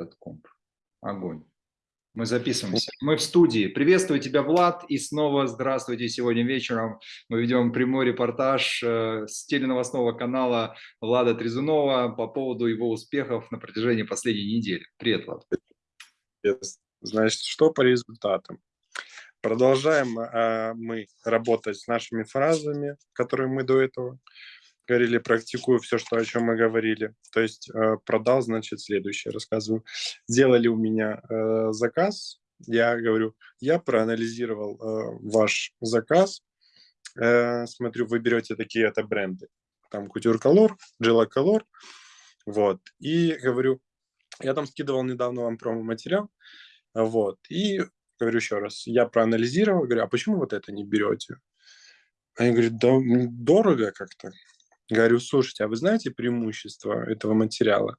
этот комп. Огонь. Мы записываемся. Мы в студии. Приветствую тебя, Влад, и снова здравствуйте. Сегодня вечером мы ведем прямой репортаж э, с теленовостного канала Влада Трезунова по поводу его успехов на протяжении последней недели. Привет, Влад. Значит, что по результатам? Продолжаем э, мы работать с нашими фразами, которые мы до этого говорили, практикую все, что, о чем мы говорили. То есть э, продал, значит, следующее рассказываю. Сделали у меня э, заказ, я говорю, я проанализировал э, ваш заказ, смотрю, вы берете такие-то бренды, там Couture Color, Gela Color, вот, и говорю, я там скидывал недавно вам промо-материал, вот, и говорю еще раз, я проанализировал, говорю, а почему вот это не берете? Они говорят, да дорого как-то. Говорю, слушайте, а вы знаете преимущества этого материала?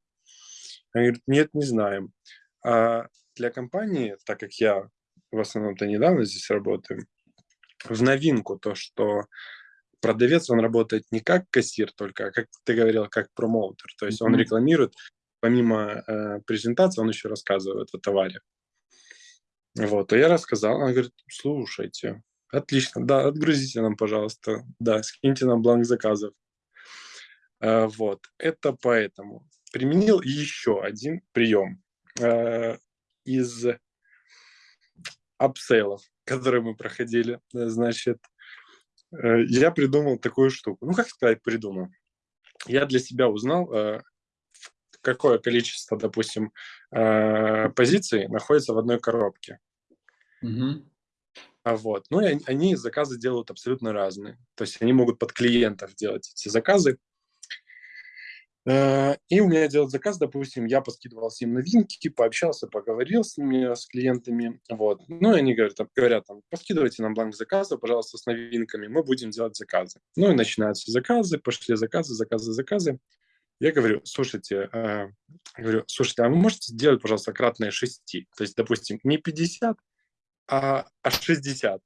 Они говорят, нет, не знаем. А для компании, так как я в основном-то недавно здесь работаю, в новинку то, что продавец, он работает не как кассир только, а как ты говорил, как промоутер. То есть mm-hmm. он рекламирует, помимо э, презентации, он еще рассказывает о товаре. Вот, а я рассказал, он говорит, слушайте, отлично, да, отгрузите нам, пожалуйста, да, скиньте нам бланк заказов. Э, вот, это поэтому. Применил еще один прием э, из апсейлов, которые мы проходили. Э, значит, я придумал такую штуку. Ну, как сказать, придумал. Я для себя узнал, какое количество, допустим, позиций находится в одной коробке. Угу. Вот. Ну, и они заказы делают абсолютно разные. То есть они могут под клиентов делать эти заказы. Э, и у меня делать заказ, допустим, я поскидывал им новинки, пообщался, поговорил с ними, с клиентами, вот. Ну, и они говорят, говорят, там, поскидывайте нам бланк заказа, пожалуйста, с новинками, мы будем делать заказы. Ну, и начинаются заказы, пошли заказы, заказы, заказы. Я говорю, слушайте, э, говорю, слушайте, а вы можете сделать, пожалуйста, кратное 6? То есть, допустим, не 50, а, а 60.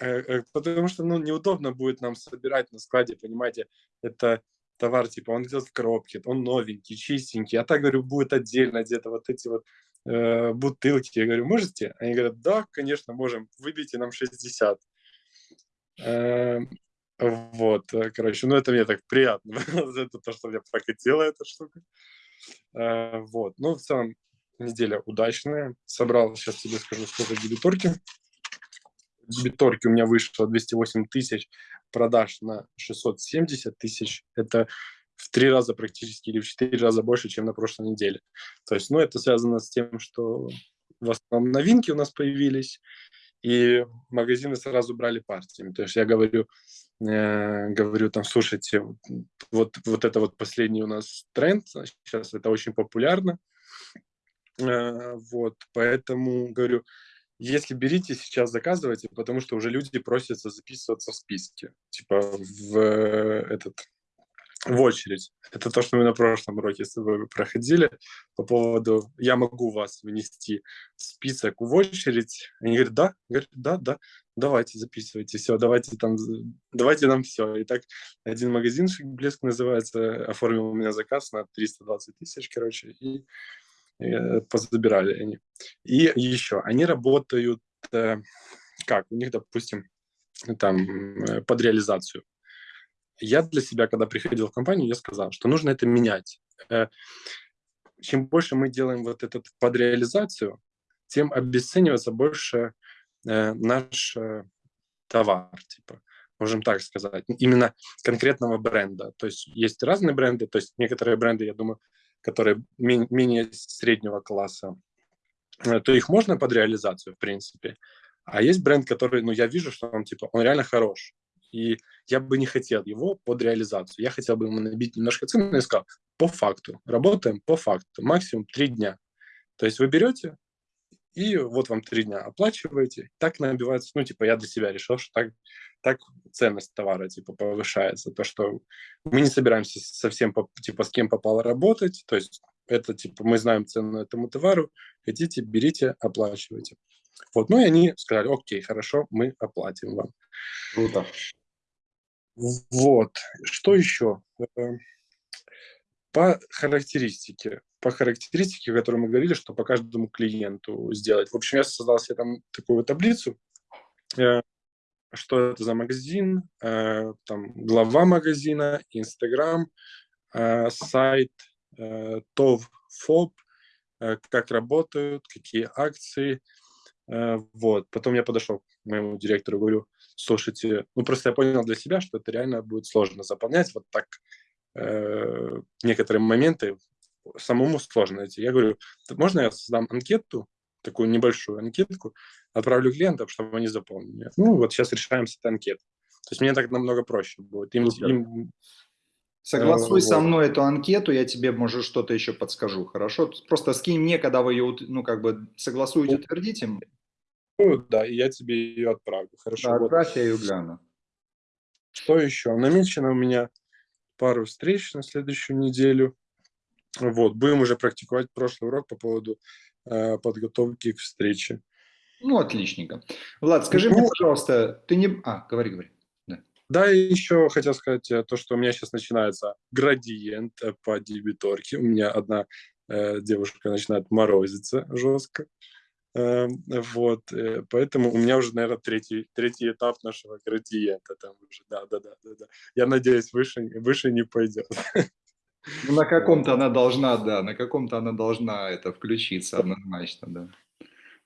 Э, э, потому что, ну, неудобно будет нам собирать на складе, понимаете, это товар, типа, он идет в коробке, он новенький, чистенький, а так, говорю, будет отдельно где-то вот эти вот э, бутылки. Я говорю, можете? Они говорят, да, конечно, можем, выбейте нам 60. Э, вот, короче, ну это мне так приятно, это то, что мне прокатила эта штука. Э, вот, ну в целом неделя удачная. Собрал, сейчас тебе скажу, сколько дебиторки. Дебиторки у меня вышло 208 тысяч, продаж на 670 тысяч. Это в три раза практически или в четыре раза больше, чем на прошлой неделе. То есть, ну, это связано с тем, что в основном новинки у нас появились, и магазины сразу брали партиями. То есть я говорю, э, говорю там, слушайте, вот, вот это вот последний у нас тренд, сейчас это очень популярно, э, вот, поэтому говорю, если берите сейчас, заказывайте, потому что уже люди просятся записываться в списке, типа в э, этот в очередь. Это то, что мы на прошлом уроке с тобой проходили по поводу «я могу вас внести в список в очередь». Они говорят «да», говорят «да, да, давайте записывайте, все, давайте там, давайте нам все». И так один магазинчик «Блеск» называется, оформил у меня заказ на 320 тысяч, короче, и позабирали они. И еще, они работают э, как? У них, допустим, там э, под реализацию. Я для себя, когда приходил в компанию, я сказал, что нужно это менять. Чем больше мы делаем вот этот под реализацию, тем обесценивается больше наш товар, типа, можем так сказать, именно конкретного бренда. То есть есть разные бренды, то есть некоторые бренды, я думаю, которые менее среднего класса, э, то их можно под реализацию, в принципе. А есть бренд, который, ну, я вижу, что он, типа, он реально хорош. И я бы не хотел его под реализацию. Я хотел бы ему набить немножко цены и сказал, по факту, работаем по факту, максимум три дня. То есть вы берете, и вот вам три дня оплачиваете. Так набивается, ну, типа, я для себя решил, что так, так ценность товара, типа, повышается. То, что мы не собираемся совсем, типа, с кем попало работать, то есть это, типа, мы знаем цену этому товару, хотите, берите, оплачивайте. Вот, ну и они сказали, окей, хорошо, мы оплатим вам. Круто. Вот, что еще? По характеристике, по характеристике, о которой мы говорили, что по каждому клиенту сделать. В общем, я создал себе там такую таблицу, э, что это за магазин, э, там глава магазина, Инстаграм, э, сайт, ТОВ, ФОП, как работают, какие акции. Вот. Потом я подошел к моему директору, говорю, слушайте, ну просто я понял для себя, что это реально будет сложно заполнять вот так э, некоторые моменты самому сложно найти. Я говорю, можно я создам анкету, такую небольшую анкетку, отправлю клиентам, чтобы они заполнили. Ну, вот сейчас решаем с этой анкеты. То есть мне так намного проще будет. Им, им, Согласуй э, со мной эту анкету, я тебе, может, что-то еще подскажу, хорошо? Просто скинь мне, когда вы ее, ну, как бы, согласуете, утвердите. Ну, да, и я тебе ее отправлю, хорошо? Да, отправь, вот. я ее гляну. Что еще? Намечено у меня пару встреч на следующую неделю. Вот, будем уже практиковать прошлый урок по поводу э, подготовки к встрече. Ну, отличненько. Влад, скажи ну, мне, пожалуйста, ты не... А, говори, говори. Да. да, и еще хотел сказать э, то, что у меня сейчас начинается градиент по дебиторке. У меня одна э, девушка начинает морозиться жестко. Э, вот, э, поэтому у меня уже, наверное, третий, третий этап нашего градиента там уже, да, да, да, да, да. Я надеюсь, выше, выше не пойдет. Ну, на каком-то она должна, да, на каком-то она должна это включиться однозначно, да.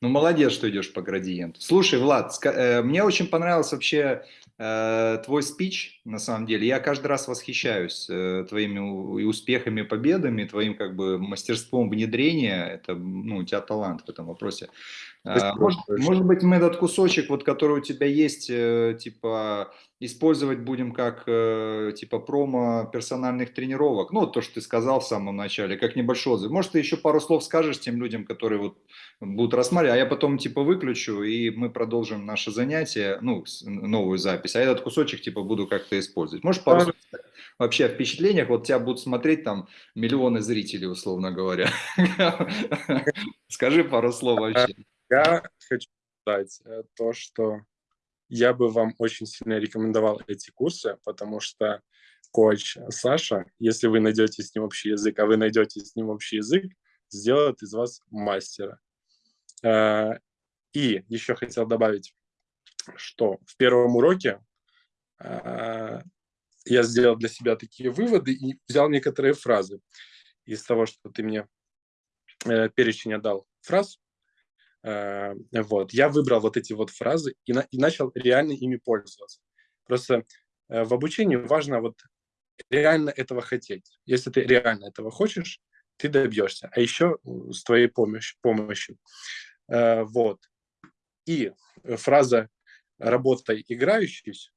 Ну, молодец, что идешь по градиенту. Слушай, Влад, э, мне очень понравился вообще э, твой спич, на самом деле. Я каждый раз восхищаюсь э, твоими успехами, победами, твоим как бы мастерством внедрения. Это, ну, у тебя талант в этом вопросе. Может, может быть, мы этот кусочек, вот, который у тебя есть, типа, использовать будем как, типа, промо персональных тренировок. Ну, то, что ты сказал в самом начале, как небольшой отзыв. Может, ты еще пару слов скажешь тем людям, которые вот будут рассматривать, а я потом, типа, выключу, и мы продолжим наше занятие, ну, новую запись, а этот кусочек, типа, буду как-то использовать. Можешь пару слов вообще о впечатлениях? Вот тебя будут смотреть там миллионы зрителей, условно говоря. Скажи пару слов вообще. Я хочу сказать э, то, что я бы вам очень сильно рекомендовал эти курсы, потому что коуч Саша, если вы найдете с ним общий язык, а вы найдете с ним общий язык, сделает из вас мастера. Э, и еще хотел добавить, что в первом уроке я сделал для себя такие выводы и взял некоторые фразы из того, что ты мне перечень отдал фраз, Э, вот. Я выбрал вот эти вот фразы и, на, и начал реально ими пользоваться. Просто э, в обучении важно вот реально этого хотеть. Если ты реально этого хочешь, ты добьешься. А еще с твоей помощью. помощью. Э, вот. И фраза «работай играющийся»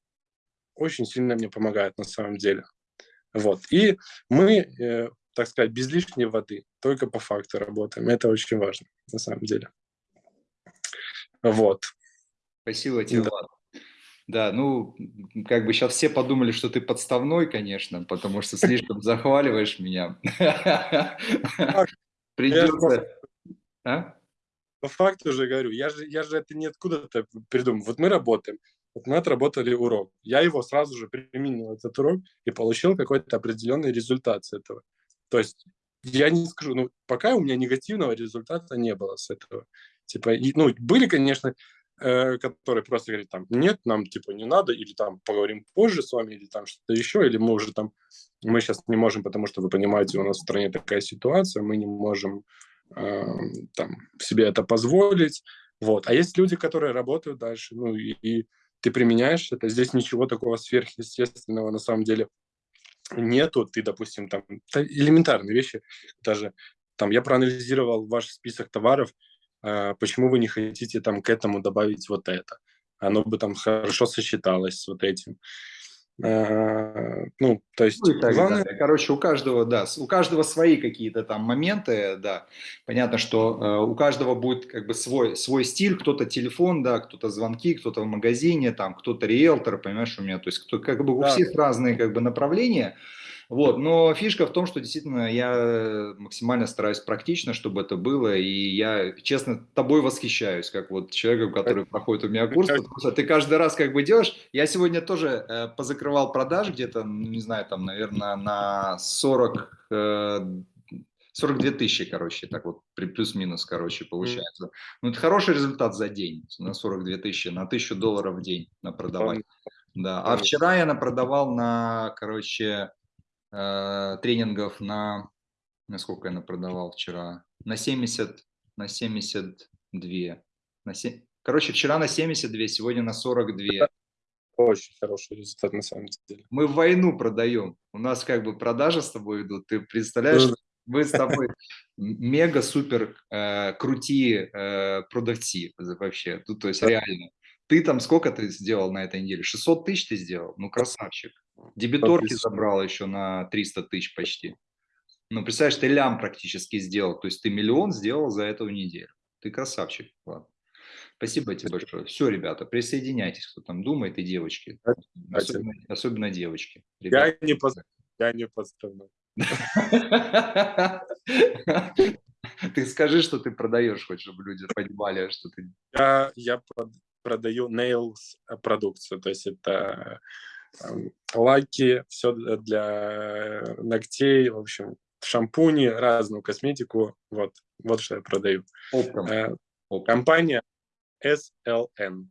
очень сильно мне помогает на самом деле. Вот. И мы, так сказать, без лишней воды, только по факту работаем. Это очень важно на самом деле. Вот. Спасибо тебе, да. Влад. Да, ну, как бы сейчас все подумали, что ты подставной, конечно, потому что слишком захваливаешь меня. Придется... А? По факту же говорю, я же, я же это не откуда-то придумал. Вот мы работаем, вот мы отработали урок. Я его сразу же применил, этот урок, и получил какой-то определенный результат с этого. То есть я не скажу, ну, пока у меня негативного результата не было с этого. Типа, и, ну, были, конечно, э, которые просто говорят, там, нет, нам, типа, не надо, или там, поговорим позже с вами, или там что-то еще, или мы уже там, мы сейчас не можем, потому что, вы понимаете, у нас в стране такая ситуация, мы не можем э, там себе это позволить, вот. А есть люди, которые работают дальше, ну, и, и ты применяешь это, здесь ничего такого сверхъестественного на самом деле нету, ты, допустим, там, элементарные вещи, даже там, я проанализировал ваш список товаров, а, почему вы не хотите там к этому добавить вот это? Оно бы там хорошо сочеталось с вот этим. А, ну, то есть, ну, так главное... Далее. Короче, у каждого, да, у каждого свои какие-то там моменты, да. Понятно, что э, у каждого будет как бы свой, свой стиль, кто-то телефон, да, кто-то звонки, кто-то в магазине, там, кто-то риэлтор, понимаешь, у меня, то есть, кто, как бы у да. всех разные как бы направления, Вот, но фишка в том, что действительно я максимально стараюсь практично, чтобы это было, и я, честно, тобой восхищаюсь, как вот человеком, который проходит у меня курс, потому что ты каждый раз как бы делаешь. Я сегодня тоже э, позакрывал продаж где-то, ну, не знаю, там, наверное, на 40, э, 42 тысячи, короче, так вот, плюс-минус, короче, получается. Ну, это хороший результат за день, на 42 тысячи, на 1000 долларов в день на продавать. Да, а вчера я напродавал на, короче, э, тренингов на, на сколько я напродавал вчера? На 70, на 72. На 7, короче, вчера на 72, сегодня на 42. Очень хороший результат на самом деле. Мы войну продаем. У нас как бы продажи с тобой идут. Ты представляешь, мы с тобой мега-супер э, крутые э, продавцы вообще. Тут, то есть реально. Ты там сколько ты сделал на этой неделе? 600 тысяч ты сделал? Ну, красавчик. Дебиторки забрал еще на 300 тысяч почти. Ну, представляешь, ты лям практически сделал. То есть ты миллион сделал за эту неделю. Ты красавчик. Ладно. Спасибо тебе большое. Все, ребята, присоединяйтесь, кто там думает, и девочки. Особенно, особенно девочки. Ребята. Я не, поз... Я не поздравляю. Ты скажи, что ты продаешь, хоть чтобы люди понимали, что ты... Я, я продаю nails продукцию, то есть это эм, лаки, все для ногтей, в общем, шампуни, разную косметику, вот, вот что я продаю. Оптом. Э, Оптом. Компания SLN.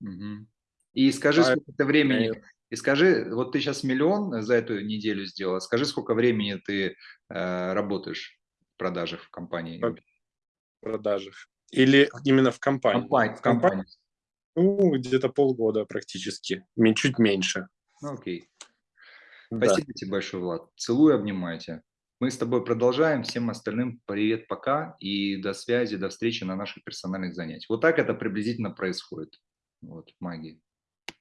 Угу. И скажи, сколько ты времени, и скажи, вот ты сейчас миллион за эту неделю сделал, скажи, сколько времени ты э, работаешь в продажах в компании? В продажах. Или именно в компании? Компания, в компании. Ну, где-то полгода практически, чуть меньше. Ну, окей. Спасибо да. тебе большое, Влад. Целую, обнимаю тебя. Мы с тобой продолжаем. Всем остальным привет, пока. И до связи, до встречи на наших персональных занятиях. Вот так это приблизительно происходит. Вот, магии.